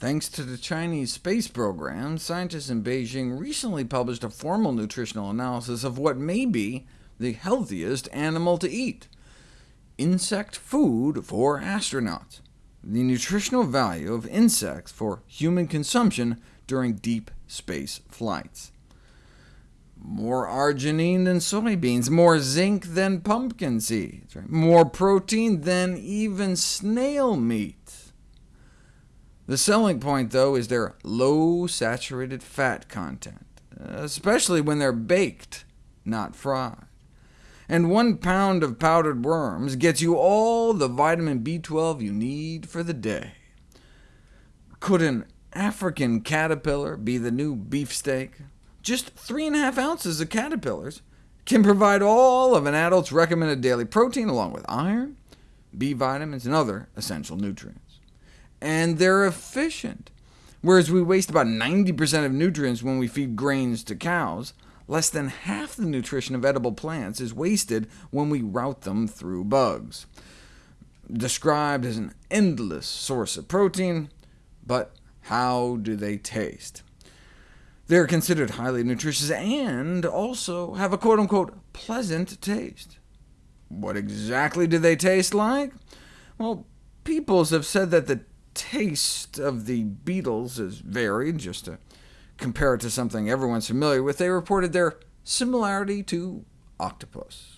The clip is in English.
Thanks to the Chinese space program, scientists in Beijing recently published a formal nutritional analysis of what may be the healthiest animal to eat— insect food for astronauts, the nutritional value of insects for human consumption during deep space flights. More arginine than soybeans, more zinc than pumpkin seeds, more protein than even snail meat. The selling point, though, is their low saturated fat content, especially when they're baked, not fried. And one pound of powdered worms gets you all the vitamin B12 you need for the day. Could an African caterpillar be the new beefsteak? Just 3.5 ounces of caterpillars can provide all of an adult's recommended daily protein, along with iron, B vitamins, and other essential nutrients and they're efficient. Whereas we waste about 90% of nutrients when we feed grains to cows, less than half the nutrition of edible plants is wasted when we route them through bugs. Described as an endless source of protein, but how do they taste? They're considered highly nutritious and also have a quote-unquote pleasant taste. What exactly do they taste like? Well, peoples have said that the taste of the beetles is varied, just to compare it to something everyone's familiar with, they reported their similarity to octopus.